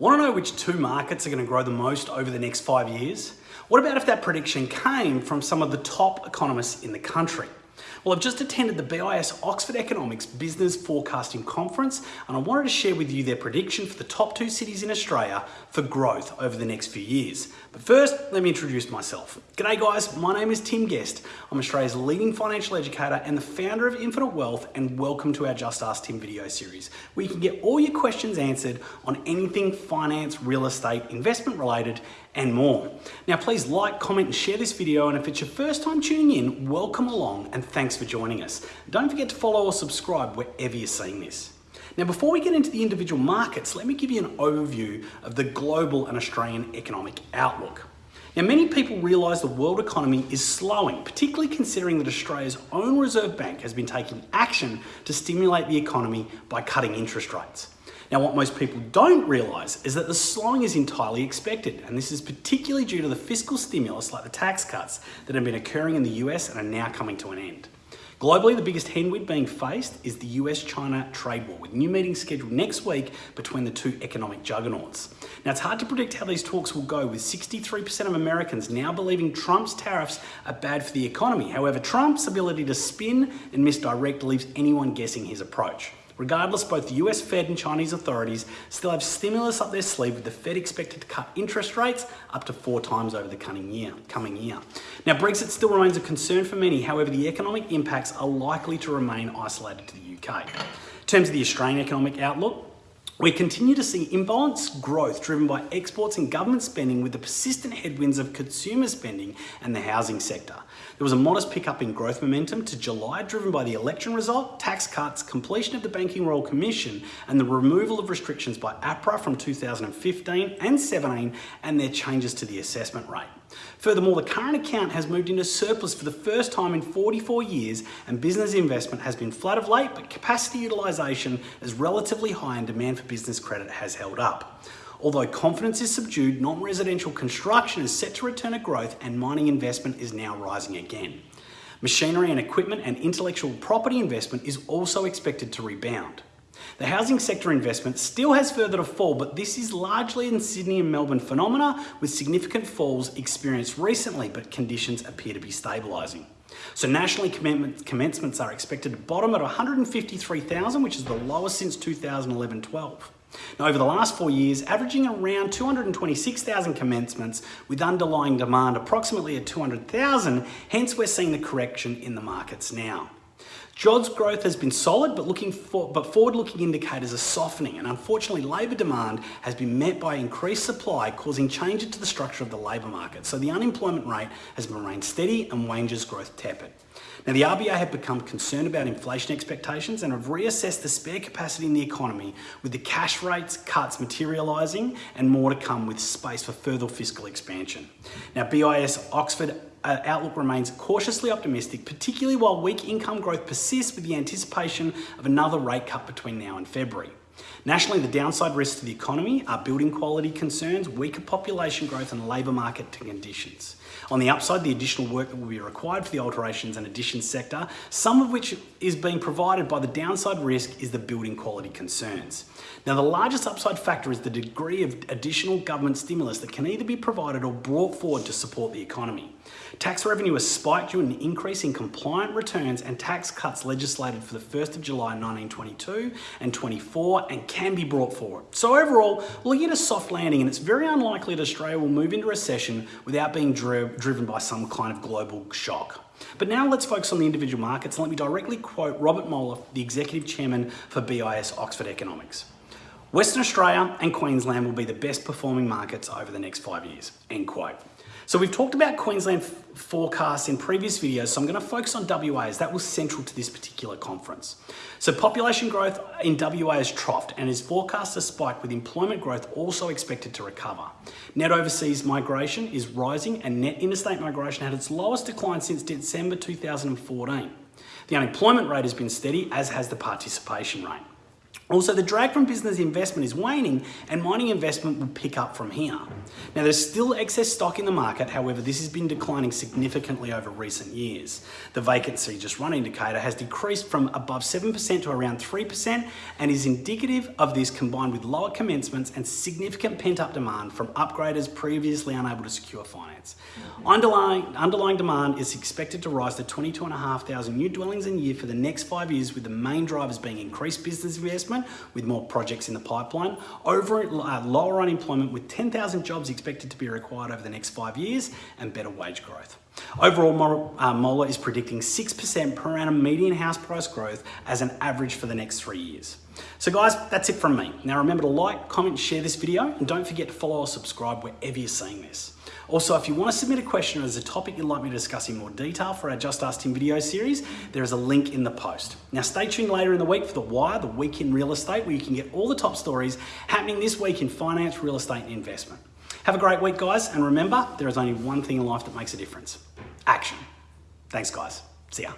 Want to know which two markets are going to grow the most over the next five years? What about if that prediction came from some of the top economists in the country? Well, I've just attended the BIS Oxford Economics Business Forecasting Conference and I wanted to share with you their prediction for the top two cities in Australia for growth over the next few years. But first, let me introduce myself. G'day guys, my name is Tim Guest. I'm Australia's leading financial educator and the founder of Infinite Wealth and welcome to our Just Ask Tim video series where you can get all your questions answered on anything finance, real estate, investment related and more. Now please like, comment and share this video and if it's your first time tuning in, welcome along and thanks for joining us. Don't forget to follow or subscribe wherever you're seeing this. Now before we get into the individual markets, let me give you an overview of the global and Australian economic outlook. Now, many people realise the world economy is slowing, particularly considering that Australia's own Reserve Bank has been taking action to stimulate the economy by cutting interest rates. Now, what most people don't realise is that the slowing is entirely expected, and this is particularly due to the fiscal stimulus like the tax cuts that have been occurring in the US and are now coming to an end. Globally, the biggest headwind being faced is the US-China trade war, with new meetings scheduled next week between the two economic juggernauts. Now, it's hard to predict how these talks will go, with 63% of Americans now believing Trump's tariffs are bad for the economy. However, Trump's ability to spin and misdirect leaves anyone guessing his approach. Regardless, both the US Fed and Chinese authorities still have stimulus up their sleeve with the Fed expected to cut interest rates up to four times over the coming year. Coming year. Now, Brexit still remains a concern for many. However, the economic impacts are likely to remain isolated to the UK. In terms of the Australian economic outlook, we continue to see imbalanced growth driven by exports and government spending with the persistent headwinds of consumer spending and the housing sector. There was a modest pickup in growth momentum to July driven by the election result, tax cuts, completion of the Banking Royal Commission and the removal of restrictions by APRA from 2015 and 17 and their changes to the assessment rate. Furthermore, the current account has moved into surplus for the first time in 44 years and business investment has been flat of late, but capacity utilisation is relatively high and demand for business credit has held up. Although confidence is subdued, non-residential construction is set to return to growth and mining investment is now rising again. Machinery and equipment and intellectual property investment is also expected to rebound. The housing sector investment still has further to fall, but this is largely in Sydney and Melbourne phenomena with significant falls experienced recently, but conditions appear to be stabilising. So nationally commencements are expected to bottom at 153,000, which is the lowest since 2011-12. Now, over the last four years, averaging around 226,000 commencements with underlying demand approximately at 200,000, hence we're seeing the correction in the markets now. Jobs growth has been solid, but looking for, but forward-looking indicators are softening, and unfortunately, labour demand has been met by increased supply, causing changes to the structure of the labour market. So the unemployment rate has remained steady and wages growth tepid. Now, the RBA have become concerned about inflation expectations and have reassessed the spare capacity in the economy with the cash rates cuts materialising and more to come with space for further fiscal expansion. Now, BIS Oxford Uh, outlook remains cautiously optimistic, particularly while weak income growth persists with the anticipation of another rate cut between now and February. Nationally, the downside risks to the economy are building quality concerns, weaker population growth and labour market conditions. On the upside, the additional work that will be required for the alterations and additions sector, some of which is being provided by the downside risk is the building quality concerns. Now, the largest upside factor is the degree of additional government stimulus that can either be provided or brought forward to support the economy. Tax revenue has spiked due to an increase in compliant returns and tax cuts legislated for the 1st of July 1922 and 24 and can be brought forward. So overall, looking at a soft landing and it's very unlikely that Australia will move into recession without being dri driven by some kind of global shock. But now let's focus on the individual markets and let me directly quote Robert Mellor, the Executive Chairman for BIS Oxford Economics. Western Australia and Queensland will be the best performing markets over the next five years, end quote. So we've talked about Queensland forecasts in previous videos, so I'm going to focus on WA as that was central to this particular conference. So population growth in WA has troughed and is forecast to spike with employment growth also expected to recover. Net overseas migration is rising and net interstate migration had its lowest decline since December 2014. The unemployment rate has been steady, as has the participation rate. Also, the drag from business investment is waning and mining investment will pick up from here. Now, there's still excess stock in the market, however, this has been declining significantly over recent years. The vacancy just run indicator has decreased from above 7% to around 3% and is indicative of this combined with lower commencements and significant pent up demand from upgraders previously unable to secure finance. Underlying, underlying demand is expected to rise to 22,500 new dwellings a year for the next five years, with the main drivers being increased business investment with more projects in the pipeline, over uh, lower unemployment with 10,000 jobs expected to be required over the next five years, and better wage growth. Overall, uh, Mellor is predicting 6% per annum median house price growth as an average for the next three years. So guys, that's it from me. Now remember to like, comment, share this video, and don't forget to follow or subscribe wherever you're seeing this. Also, if you want to submit a question or there's a topic you'd like me to discuss in more detail for our Just Ask Tim video series, there is a link in the post. Now stay tuned later in the week for The Wire, the week in real estate, where you can get all the top stories happening this week in finance, real estate, and investment. Have a great week, guys, and remember, there is only one thing in life that makes a difference. Action. Thanks, guys. See ya.